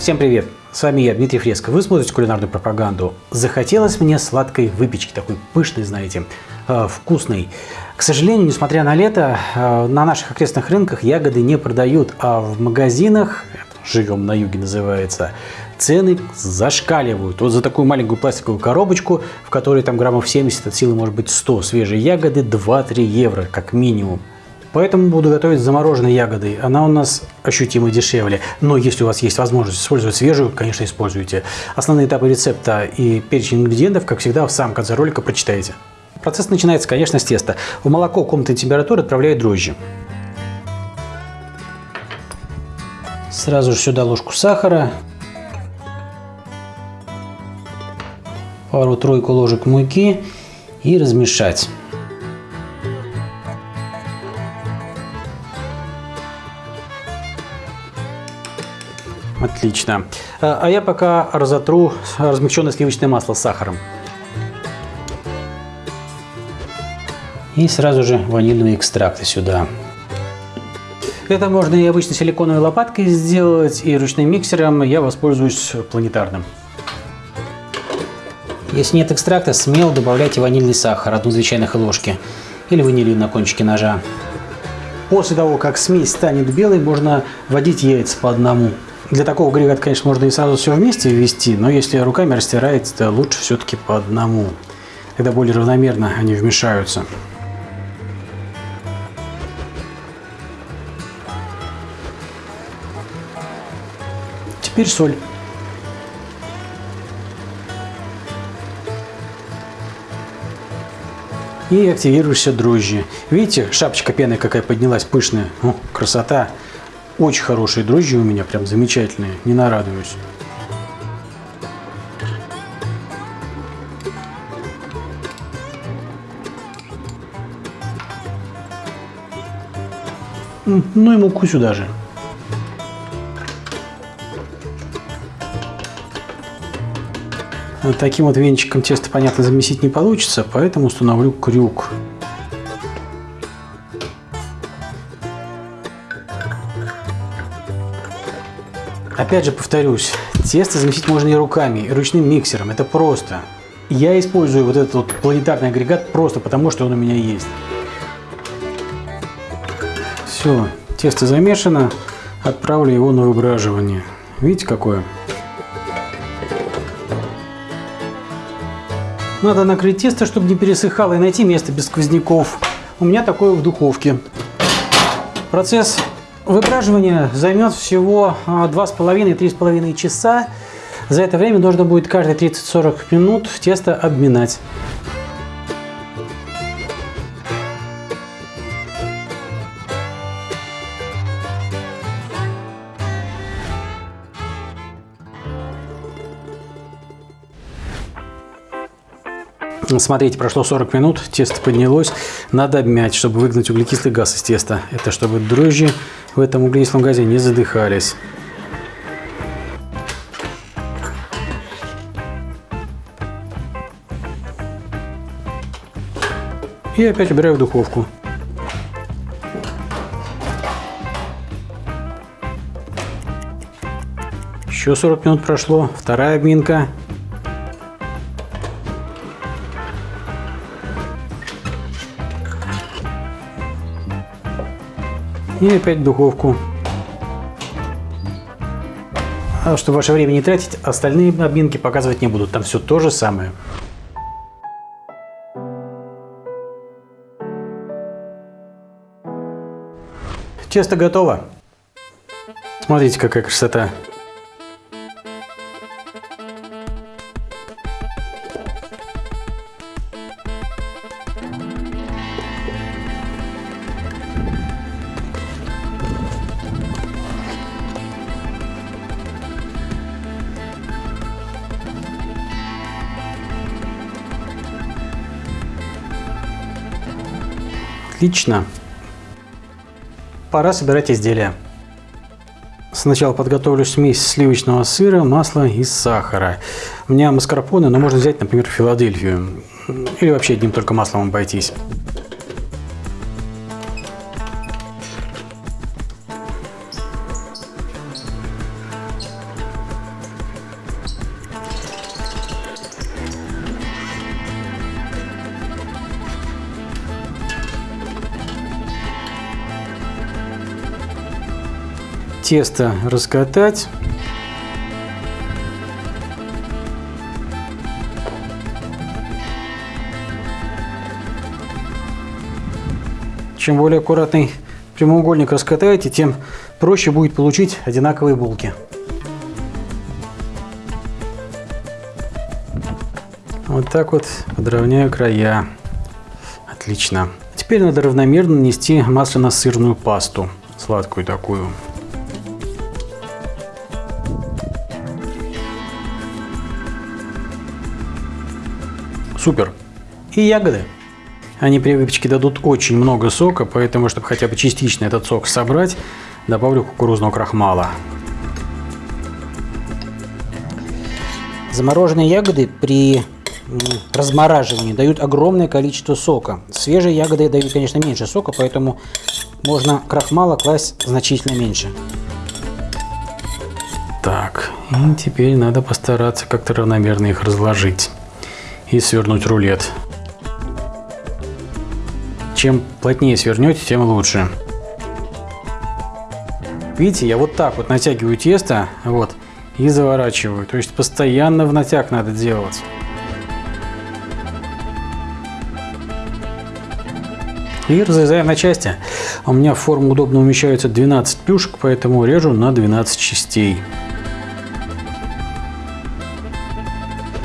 Всем привет! С вами я, Дмитрий Фреско. Вы смотрите кулинарную пропаганду. Захотелось мне сладкой выпечки, такой пышной, знаете, э, вкусной. К сожалению, несмотря на лето, э, на наших окрестных рынках ягоды не продают, а в магазинах, живем на юге называется, цены зашкаливают. Вот за такую маленькую пластиковую коробочку, в которой там граммов 70 от силы может быть 100, свежие ягоды 2-3 евро как минимум. Поэтому буду готовить замороженной ягодой. Она у нас ощутимо дешевле. Но если у вас есть возможность использовать свежую, конечно, используйте. Основные этапы рецепта и перечень ингредиентов, как всегда, в самом конце ролика прочитаете. Процесс начинается, конечно, с теста. В молоко комнатной температуры отправляют дрожжи. Сразу же сюда ложку сахара. Пару-тройку ложек муки и размешать. Отлично. А я пока разотру размягченное сливочное масло с сахаром. И сразу же ванильные экстракты сюда. Это можно и обычной силиконовой лопаткой сделать, и ручным миксером. Я воспользуюсь планетарным. Если нет экстракта, смело добавляйте ванильный сахар, одну-две чайных ложки, или ванилин на кончике ножа. После того, как смесь станет белой, можно вводить яйца по одному. Для такого агрегата, конечно, можно и сразу все вместе ввести, но если руками растираете, то лучше все-таки по одному. Тогда более равномерно они вмешаются. Теперь соль. И активируешься дрожжи. Видите, шапочка пены какая поднялась, пышная. О, красота. Очень хорошие дрожжи у меня, прям замечательные, не нарадуюсь. Ну и муку сюда же. Таким вот венчиком тесто, понятно, замесить не получится, поэтому установлю крюк. Опять же повторюсь, тесто замесить можно и руками, и ручным миксером, это просто. Я использую вот этот вот планетарный агрегат просто потому, что он у меня есть. Все, тесто замешано, отправлю его на выбраживание. Видите, какое? Надо накрыть тесто, чтобы не пересыхало, и найти место без сквозняков. У меня такое в духовке. Процесс Выбраживание займет всего 2,5-3,5 а, часа. За это время нужно будет каждые 30-40 минут тесто обминать. Смотрите, прошло 40 минут, тесто поднялось. Надо обмять, чтобы выгнать углекислый газ из теста. Это чтобы дрожжи в этом углекислом газе не задыхались. И опять убираю в духовку. Еще 40 минут прошло. Вторая обминка. И опять в духовку. А чтобы ваше время не тратить, остальные обминки показывать не буду. Там все то же самое. Тесто готово. Смотрите, какая красота. Отлично. Пора собирать изделия. Сначала подготовлю смесь сливочного сыра, масла и сахара. У меня маскарпоне, но можно взять, например, Филадельфию. Или вообще одним только маслом обойтись. Тесто раскатать. Чем более аккуратный прямоугольник раскатаете, тем проще будет получить одинаковые булки. Вот так вот подровняю края. Отлично. Теперь надо равномерно нанести масляно-сырную пасту. Сладкую такую. Супер. И ягоды. Они при выпечке дадут очень много сока, поэтому, чтобы хотя бы частично этот сок собрать, добавлю кукурузного крахмала. Замороженные ягоды при размораживании дают огромное количество сока. Свежие ягоды дают, конечно, меньше сока, поэтому можно крахмала класть значительно меньше. Так, и теперь надо постараться как-то равномерно их разложить и свернуть рулет. Чем плотнее свернете, тем лучше. Видите, я вот так вот натягиваю тесто, вот, и заворачиваю. То есть постоянно в натяг надо делать. И разрезаем на части. У меня в форму удобно умещаются 12 плюшек, поэтому режу на 12 частей.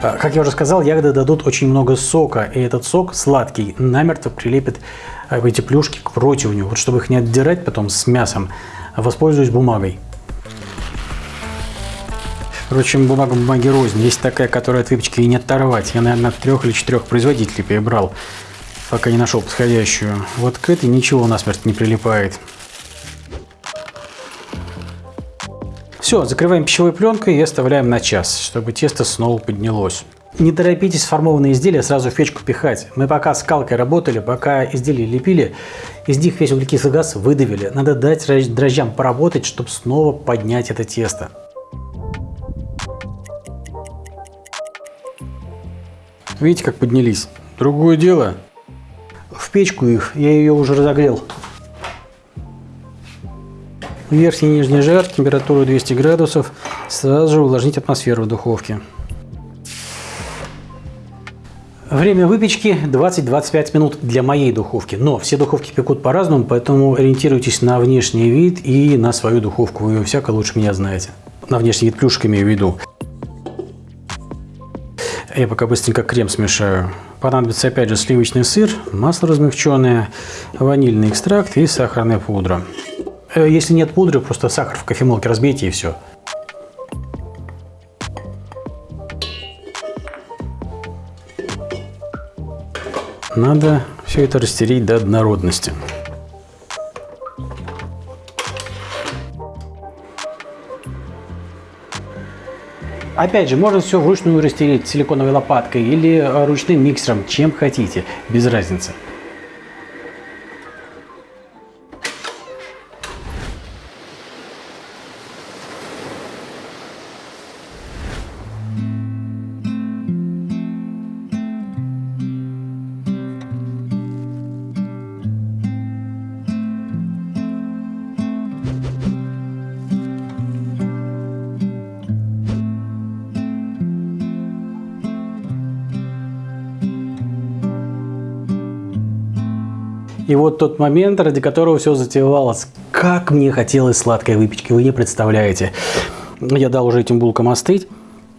Как я уже сказал, ягоды дадут очень много сока, и этот сок сладкий намертво прилепит а, эти плюшки к противню. Вот чтобы их не отдирать потом с мясом, воспользуюсь бумагой. Впрочем, бумага бумаги рознь. Есть такая, которая от выпечки и не оторвать. Я, наверное, трех или четырех производителей перебрал, пока не нашел подходящую. Вот к этой ничего насмерть не прилипает. Все, закрываем пищевой пленкой и оставляем на час, чтобы тесто снова поднялось. Не торопитесь сформованные изделия сразу в печку пихать. Мы пока скалкой работали, пока изделия лепили, из них весь углекислый газ выдавили. Надо дать дрожжам поработать, чтобы снова поднять это тесто. Видите, как поднялись? Другое дело. В печку их, я ее уже разогрел. Верхний и нижний жар, температуру 200 градусов. Сразу же увлажнить атмосферу в духовке. Время выпечки 20-25 минут для моей духовки. Но все духовки пекут по-разному, поэтому ориентируйтесь на внешний вид и на свою духовку. Вы ее всяко лучше меня знаете. На внешний вид плюшек имею в виду. Я пока быстренько крем смешаю. Понадобится опять же сливочный сыр, масло размягченное, ванильный экстракт и сахарная пудра. Э, если нет пудры, просто сахар в кофемолке разбейте и все. Надо все это растереть до однородности. Опять же, можно все вручную растереть силиконовой лопаткой или э, ручным миксером, чем хотите, без разницы. И вот тот момент, ради которого все затевалось. Как мне хотелось сладкой выпечки, вы не представляете. Я дал уже этим булкам остыть.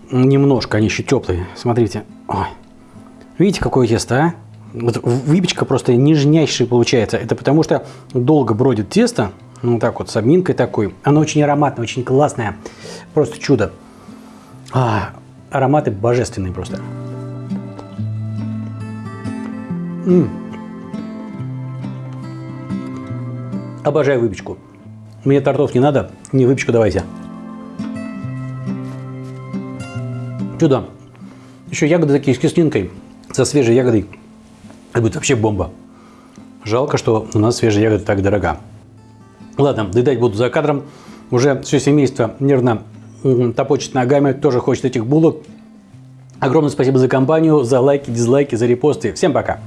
Немножко, они еще теплые. Смотрите. Ой. Видите, какое тесто, а? Вот выпечка просто нежнейшая получается. Это потому что долго бродит тесто. Ну, так вот, с обминкой такой. Оно очень ароматное, очень классное. Просто чудо. А, ароматы божественные просто. М Обожаю выпечку. Мне тортов не надо, не выпечку давайте. Чудо. Еще ягоды такие с кислинкой, со свежей ягодой. Это будет вообще бомба. Жалко, что у нас свежая ягода так дорога. Ладно, доедать буду за кадром. Уже все семейство нервно топочет ногами, тоже хочет этих булок. Огромное спасибо за компанию, за лайки, дизлайки, за репосты. Всем пока!